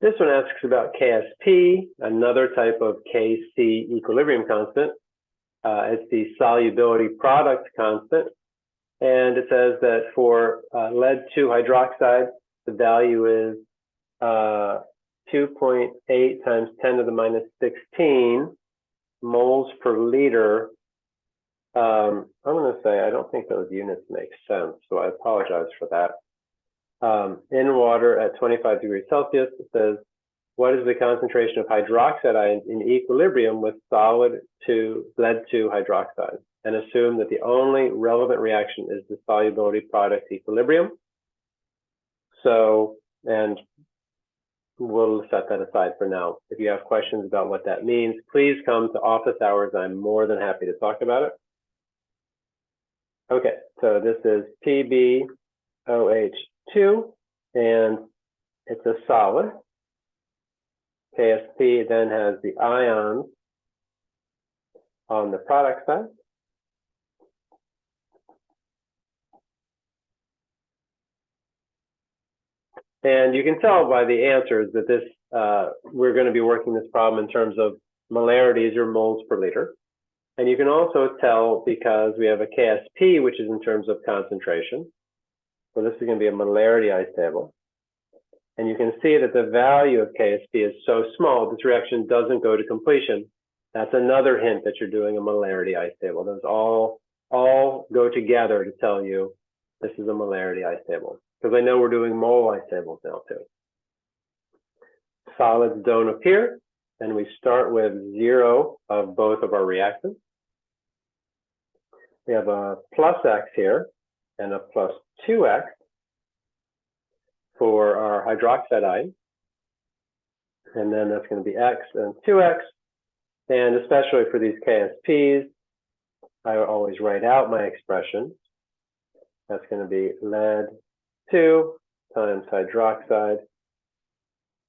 This one asks about KSP, another type of Kc equilibrium constant. Uh, it's the solubility product constant. And it says that for uh, lead 2 hydroxide, the value is uh, 2.8 times 10 to the minus 16 moles per liter. Um, I'm going to say I don't think those units make sense, so I apologize for that. Um, in water at 25 degrees Celsius, it says, what is the concentration of hydroxide ions in equilibrium with solid to lead 2 hydroxide? And assume that the only relevant reaction is the solubility product equilibrium. So, and we'll set that aside for now. If you have questions about what that means, please come to office hours. I'm more than happy to talk about it. Okay, so this is PbOH2, and it's a solid. KSP then has the ions on the product side. And you can tell by the answers that this, uh, we're going to be working this problem in terms of molarities or moles per liter. And you can also tell because we have a KSP, which is in terms of concentration. So this is going to be a molarity ice table. And you can see that the value of KSP is so small, this reaction doesn't go to completion. That's another hint that you're doing a molarity ice table. Those all, all go together to tell you this is a molarity ice table because I know we're doing mole ice tables now too. Solids don't appear, and we start with zero of both of our reactants. We have a plus x here and a plus 2x for our hydroxide ion. And then that's going to be x and 2x. And especially for these KSPs, I always write out my expression. That's going to be lead 2 times hydroxide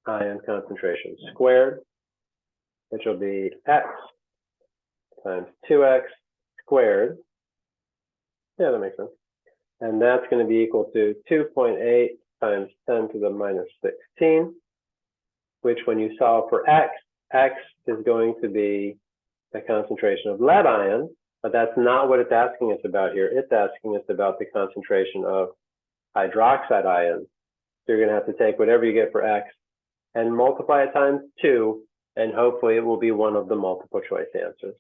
ion concentration squared, which will be x times 2x squared. Yeah, that makes sense. And that's going to be equal to 2.8 times 10 to the minus 16, which when you solve for x, x is going to be the concentration of lead ions, but that's not what it's asking us about here. It's asking us about the concentration of hydroxide ions. So you're going to have to take whatever you get for X and multiply it times two, and hopefully it will be one of the multiple choice answers.